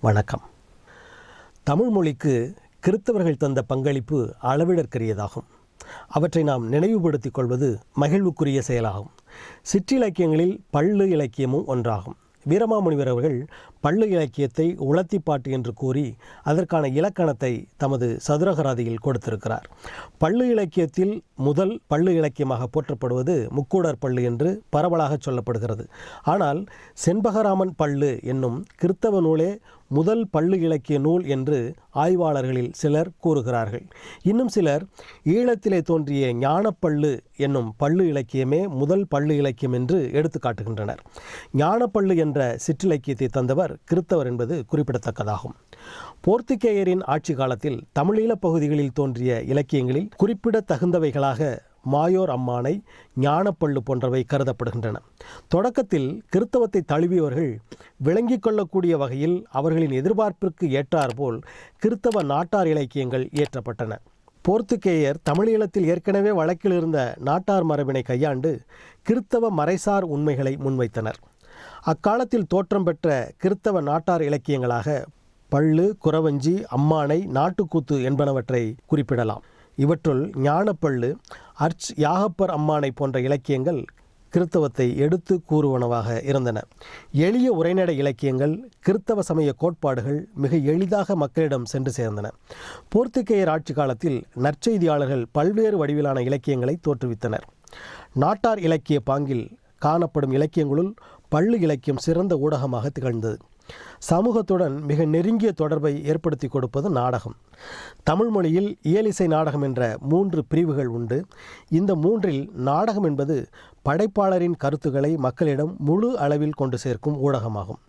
வணக்கம். தமிழ் மொழிக்கு கிறித்தவர்கள் தந்த பங்களிப்பு அளவிடற்கரியதாகும். அவற்றை நாம் நினைவுபடுத்திக் கொள்வது மகிழ்வுக்குரிய செயலாகும். சிற்றிலக்கியங்களில் பள்ளு இலக்கியமும் ஒன்றாகும். வீரமாமுனிவர் அவர்கள் பள்ளு இலக்கியத்தை உளத்திப்பாட்டு என்று கூறி அதற்கான இலக்கணத்தை தமது சதுரகராதியில் கொடுத்திருக்கிறார். பள்ளு இலக்கியத்தில் முதல் பள்ளு இலக்கியமாக போற்றப்படுவது முக்கூடர் பள்ளு என்று பரவலாக சொல்லப்படுகிறது. ஆனால் செண்பகராமன் பள்ளு என்னும் கிறித்தவ நூலே முதல் பள்ளு இலக்கிய நூல் என்று ஆய்வாளர்களில் சிலர் கூறுகிறார்கள். இன்னும் சிலர் ஈழத்திலே தோன்றிய ஞானப்பள்ளு என்னும் பள்ளு இலக்கியமே முதல் பள்ளு இலக்கியம் என்று எடுத்து காட்டுகின்றனர். ஞானப்பள்ளு என்ற சிற்றிலக்கியத்தை தந்தவர் கிறித்தவர் என்பது குறிப்பிடத்தக்கதாகும். போர்த்துகேயரின் ஆட்சி காலத்தில் தமிழீழப் பகுதிகளில் தோன்றிய இலக்கியங்களில் குறிப்பிடத்தகுந்தவைகளாக மாயோர் அம்மானை ஞானப்பள்ளு போன்றவை கருதப்படுகின்றன. தொடக்கத்தில் கிறித்தவத்தை தழுவியவர்கள் விளங்கிக் கொள்ளக்கூடிய வகையில் அவர்களின் எதிர்பார்ப்பிற்கு ஏற்றாற்போல் கிறித்தவ நாட்டார் இலக்கியங்கள் இயற்றப்பட்டன. போர்த்துகேயர் தமிழீழத்தில் ஏற்கனவே வழக்கில் இருந்த நாட்டார் மரபினை கையாண்டு கிறித்தவ மறைசார் உண்மைகளை முன்வைத்தனர். அக்காலத்தில் தோற்றம் பெற்ற கிறித்தவ நாட்டார் இலக்கியங்களாக பள்ளு குறவஞ்சி அம்மானை நாட்டுக்கூத்து என்பனவற்றை குறிப்பிடலாம். இவற்றுள் ஞானப்பள்ளு அர்ச் யாகப்பர் அம்மானை போன்ற இலக்கியங்கள் கிறித்தவத்தை எடுத்து கூறுவனவாக இருந்தன. எளிய உரைநடை இலக்கியங்கள் கிறித்தவ சமய கோட்பாடுகள் மிக எளிதாக மக்களிடம் சென்று சேர்ந்தன. போர்த்துகேயர் ஆட்சி காலத்தில் நற்செய்தியாளர்கள் பல்வேறு வடிவிலான இலக்கியங்களை தோற்றுவித்தனர். நாட்டார் இலக்கிய பாங்கில் காணப்படும் இலக்கியங்களுள் பள்ளு இலக்கியம் சிறந்த ஊடகமாக திகழ்ந்தது. சமூகத்துடன் மிக நெருங்கிய தொடர்பை ஏற்படுத்தி கொடுப்பது நாடகம். தமிழ் மொழியில் இயலிசை நாடகம் என்ற மூன்று பிரிவுகள் உண்டு. இந்த மூன்றில் நாடகம் என்பது படைப்பாளரின் கருத்துக்களை மக்களிடம் முழு அளவில் கொண்டு சேர்க்கும் ஊடகமாகும்.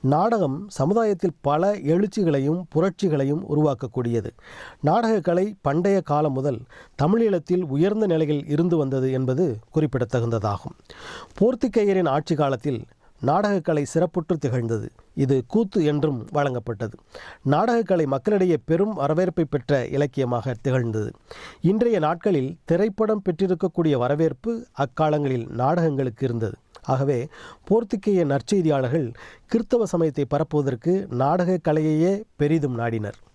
நாடகம் சமுதாயத்தில் பல எழுச்சிகளையும் புரட்சிகளையும் உருவாக்கக்கூடியது. நாடகக்கலை பண்டைய காலம் முதல் தமிழீழத்தில் உயர்ந்த நிலையில் இருந்து வந்தது என்பது குறிப்பிடத்தகுந்ததாகும். போர்த்துகேயரின் ஆட்சி காலத்தில் நாடகக்கலை சிறப்புற்று திகழ்ந்தது. இது கூத்து என்றும் வழங்கப்பட்டது. நாடகக்கலை மக்களிடையே பெரும் வரவேற்பை பெற்ற இலக்கியமாக திகழ்ந்தது. இன்றைய நாட்களில் திரைப்படம் பெற்றிருக்கக்கூடிய வரவேற்பு அக்காலங்களில் நாடகங்களுக்கு இருந்தது. ஆகவே போர்த்துக்கேய நற்செய்தியாளர்கள் கிறித்தவ சமயத்தை பரப்புவதற்கு நாடகக் கலையையே பெரிதும் நாடினர்.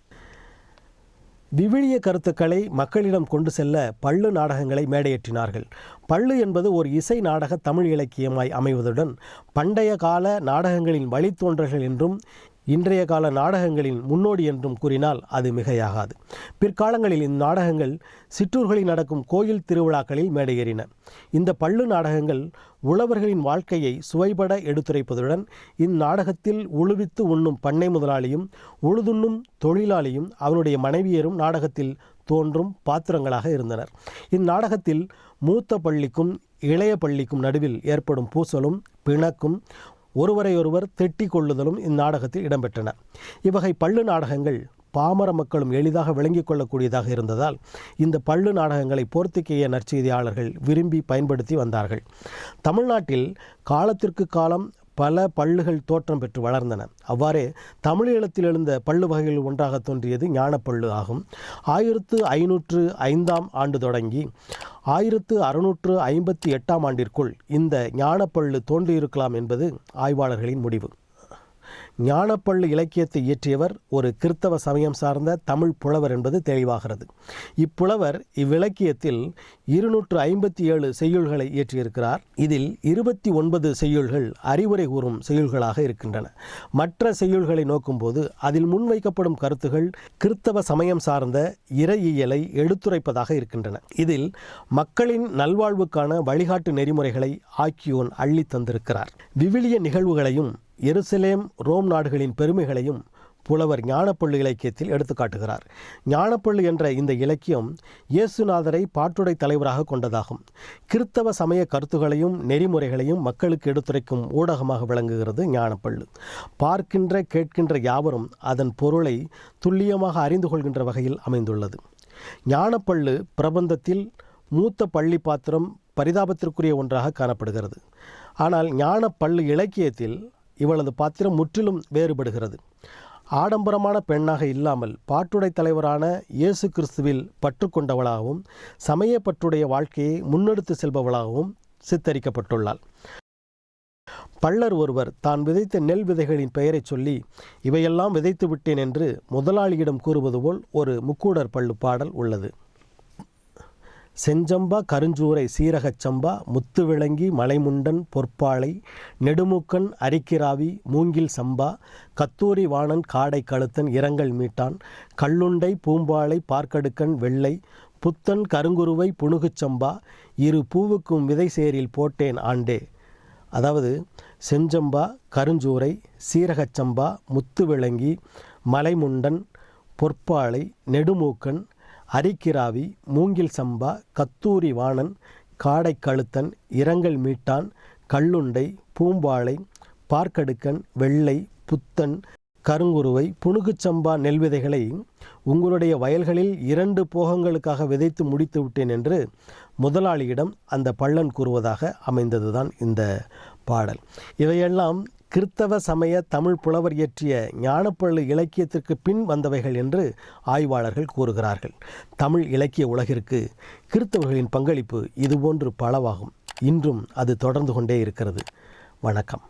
விவிலிய கருத்துக்களை மக்களிடம் கொண்டு செல்ல பள்ளு நாடகங்களை மேடையேற்றினார்கள். பள்ளு என்பது ஒரு இசை நாடக தமிழ் இலக்கியமாய் அமைவதுடன் பண்டைய கால நாடகங்களின் வழித்தோன்றல்கள் என்றும் இன்றைய கால நாடகங்களின் முன்னோடி என்றும் கூறினால் அது மிகையாகாது. பிற்காலங்களில் இந்நாடகங்கள் சிற்றூர்களில் நடக்கும் கோயில் திருவிழாக்களில் மேடையேறின. இந்த பள்ளு நாடகங்கள் உழவர்களின் வாழ்க்கையை சுவைபட எடுத்துரைப்பதுடன் இந்நாடகத்தில் உழுவித்து உண்ணும் பண்ணை முதலாளியும் உழுதுண்ணும் தொழிலாளியும் அவனுடைய மனைவியரும் நாடகத்தில் தோன்றும் பாத்திரங்களாக இருந்தனர். இந்நாடகத்தில் மூத்த பள்ளிக்கும் இளைய பள்ளிக்கும் நடுவில் ஏற்படும் பூசலும் பிணக்கும் ஒருவரையொருவர் திட்டி கொள்ளுதலும் இந்நாடகத்தில் இடம்பெற்றன. இவ்வகை பள்ளு நாடகங்கள் பாமர மக்களும் எளிதாக விளங்கிக் கொள்ளக்கூடியதாக இருந்ததால் இந்த பள்ளு நாடகங்களை போர்த்துகேய நற்செய்தியாளர்கள் விரும்பி பயன்படுத்தி வந்தார்கள். தமிழ்நாட்டில் காலத்திற்கு காலம் பல பள்ளுகள் தோற்றம் பெற்று வளர்ந்தன. அவ்வாறே தமிழீழத்தில் எழுந்த பள்ளு வகைகள் ஒன்றாக தோன்றியது ஞானப்பள்ளு ஆகும். ஆயிரத்து ஐநூற்று ஐந்தாம் ஆண்டு தொடங்கி ஆயிரத்து அறுநூற்று ஐம்பத்தி எட்டாம் ஆண்டிற்குள் இந்த ஞானப்பள்ளு தோன்றியிருக்கலாம் என்பது ஆய்வாளர்களின் முடிவு. ஞானப்பள்ளு இலக்கியத்தை இயற்றியவர் ஒரு கிறித்தவ சமயம் சார்ந்த தமிழ் புலவர் என்பது தெளிவாகிறது. இப்புலவர் இவ்விலக்கியத்தில் இருநூற்று ஐம்பத்தி ஏழு செய்யுள்களை இயற்றியிருக்கிறார். இதில் இருபத்தி ஒன்பது செய்யுள்கள் அறிவுரை கூறும் செய்யுள்களாக இருக்கின்றன. மற்ற செய்யுள்களை நோக்கும்போது அதில் முன்வைக்கப்படும் கருத்துகள் கிறித்தவ சமயம் சார்ந்த இறையியலை எடுத்துரைப்பதாக இருக்கின்றன. இதில் மக்களின் நல்வாழ்வுக்கான வழிகாட்டு நெறிமுறைகளை ஆக்கியோன் அள்ளி தந்திருக்கிறார். விவிலிய நிகழ்வுகளையும் எருசலேம் ரோம் நாடுகளின் பெருமைகளையும் புலவர் ஞானப்பள்ளு இலக்கியத்தில் எடுத்துக்காட்டுகிறார் ஞானப்பள்ளு என்ற இந்த இலக்கியம் இயேசுநாதரை பாட்டுடை தலைவராக கொண்டதாகும். கிறித்தவ சமய கருத்துகளையும் நெறிமுறைகளையும் மக்களுக்கு எடுத்துரைக்கும் ஊடகமாக விளங்குகிறது ஞானப்பள்ளு. பார்க்கின்ற கேட்கின்ற யாவரும் அதன் பொருளை துல்லியமாக அறிந்து கொள்கின்ற வகையில் அமைந்துள்ளது. ஞானப்பள்ளு பிரபந்தத்தில் மூத்த பள்ளி பாத்திரம் பரிதாபத்திற்குரிய ஒன்றாக காணப்படுகிறது. ஆனால் ஞானப்பள்ளு இலக்கியத்தில் இவளது பாத்திரம் முற்றிலும் வேறுபடுகிறது. ஆடம்பரமான பெண்ணாக இல்லாமல் பாட்டுடை தலைவரான இயேசு கிறிஸ்துவில் பற்றுக்கொண்டவளாகவும் சமய பற்றுடைய வாழ்க்கையை முன்னெடுத்து செல்பவளாகவும் சித்தரிக்கப்பட்டுள்ளாள். பள்ளர் ஒருவர் தான் விதைத்த நெல் விதைகளின் பெயரைச் சொல்லி இவையெல்லாம் விதைத்து விட்டேன் என்று முதலாளியிடம் கூறுவது போல் ஒரு முக்கூடர் பள்ளு பாடல் உள்ளது. செஞ்சம்பா கருஞ்சூரை சீரகச் சம்பா முத்து விளங்கி மலைமுண்டன் பொற்பாளை நெடுமுக்கன் அரிக்கிராவி மூங்கில் சம்பா கத்தூரி வாணன் காடை கழுத்தன் இரங்கல் மீட்டான் கல்லுண்டை பூம்பாளை பார்க்கடுக்கன் வெள்ளை புத்தன் கருங்குருவை புணுகுச் சம்பா இரு பூவுக்கும் விதை சேரில் போட்டேன் ஆண்டே. அதாவது செஞ்சம்பா கருஞ்சூரை சீரகச் சம்பா முத்து விளங்கி மலைமுண்டன் பொற்பாளை நெடுமூக்கன் அரிக்கிராவி மூங்கில் சம்பா கத்தூரி வாணன் காடை கழுத்தன் இரங்கல் மீட்டான் கல்லுண்டை பூம்பாளை பார்க்கடுக்கன் வெள்ளை புத்தன் கருங்குருவை புணுகுச்சம்பா நெல் விதைகளை உங்களுடைய வயல்களில் இரண்டு போகங்களுக்காக விதைத்து முடித்து விட்டேன் என்று முதலாளியிடம் அந்த பள்ளன் கூறுவதாக அமைந்ததுதான் இந்த பாடல். இவையெல்லாம் கிறித்தவ சமய தமிழ் புலவர் இயற்றிய ஞானப்பள்ளு இலக்கியத்திற்கு பின் வந்தவைகள் என்று ஆய்வாளர்கள் கூறுகிறார்கள். தமிழ் இலக்கிய உலகிற்கு கிறித்தவர்களின் பங்களிப்பு இதுபோன்று பலவாகும். இன்றும் அது தொடர்ந்து கொண்டே இருக்கிறது. வணக்கம்.